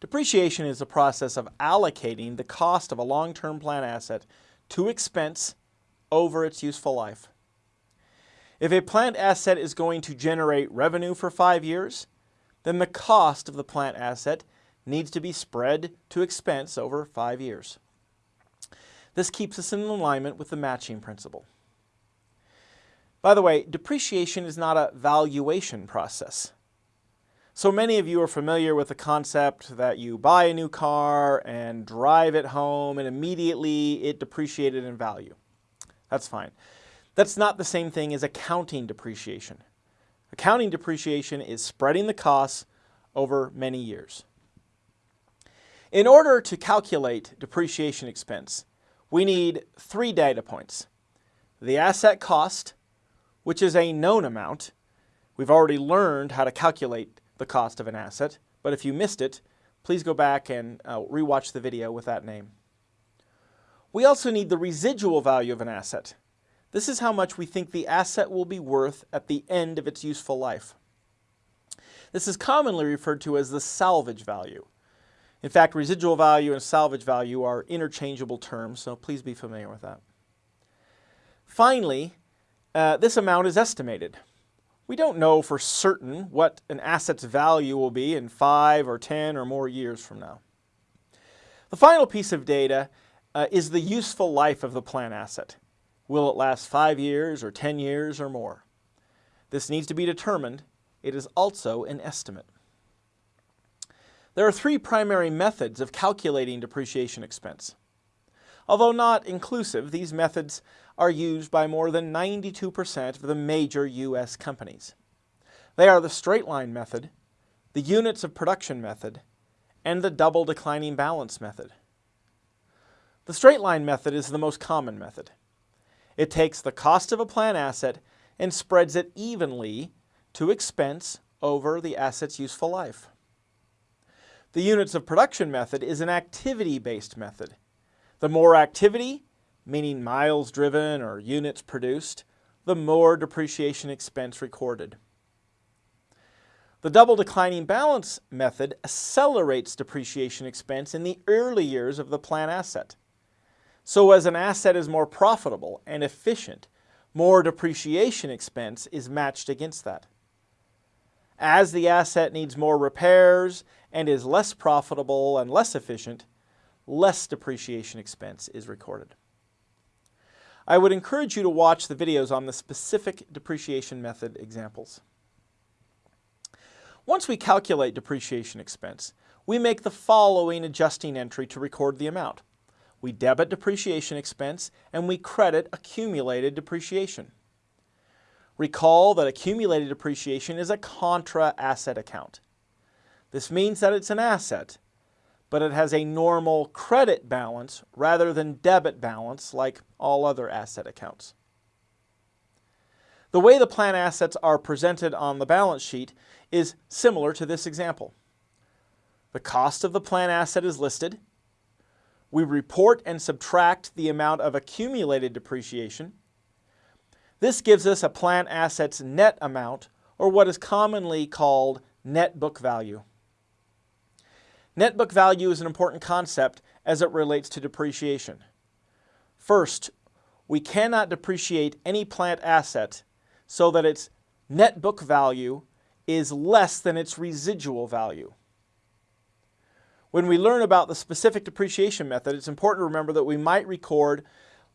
Depreciation is the process of allocating the cost of a long-term plant asset to expense over its useful life. If a plant asset is going to generate revenue for five years, then the cost of the plant asset needs to be spread to expense over five years. This keeps us in alignment with the matching principle. By the way, depreciation is not a valuation process. So many of you are familiar with the concept that you buy a new car and drive it home and immediately it depreciated in value. That's fine. That's not the same thing as accounting depreciation. Accounting depreciation is spreading the costs over many years. In order to calculate depreciation expense, we need three data points. The asset cost, which is a known amount. We've already learned how to calculate the cost of an asset, but if you missed it, please go back and uh, rewatch the video with that name. We also need the residual value of an asset. This is how much we think the asset will be worth at the end of its useful life. This is commonly referred to as the salvage value. In fact, residual value and salvage value are interchangeable terms, so please be familiar with that. Finally, uh, this amount is estimated. We don't know for certain what an asset's value will be in 5 or 10 or more years from now. The final piece of data uh, is the useful life of the plant asset. Will it last 5 years or 10 years or more? This needs to be determined. It is also an estimate. There are three primary methods of calculating depreciation expense. Although not inclusive, these methods are used by more than 92% of the major U.S. companies. They are the straight line method, the units of production method, and the double declining balance method. The straight line method is the most common method. It takes the cost of a plant asset and spreads it evenly to expense over the asset's useful life. The units of production method is an activity-based method. The more activity, meaning miles driven or units produced, the more depreciation expense recorded. The double declining balance method accelerates depreciation expense in the early years of the plant asset. So as an asset is more profitable and efficient, more depreciation expense is matched against that. As the asset needs more repairs and is less profitable and less efficient, less depreciation expense is recorded. I would encourage you to watch the videos on the specific depreciation method examples. Once we calculate depreciation expense, we make the following adjusting entry to record the amount. We debit depreciation expense and we credit accumulated depreciation. Recall that accumulated depreciation is a contra asset account. This means that it's an asset, but it has a normal credit balance rather than debit balance like all other asset accounts. The way the plant assets are presented on the balance sheet is similar to this example. The cost of the plant asset is listed. We report and subtract the amount of accumulated depreciation this gives us a plant asset's net amount, or what is commonly called net book value. Net book value is an important concept as it relates to depreciation. First, we cannot depreciate any plant asset so that its net book value is less than its residual value. When we learn about the specific depreciation method, it's important to remember that we might record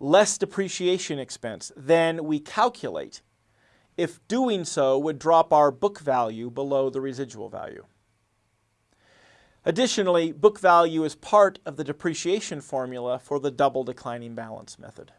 less depreciation expense than we calculate if doing so would drop our book value below the residual value. Additionally, book value is part of the depreciation formula for the double declining balance method.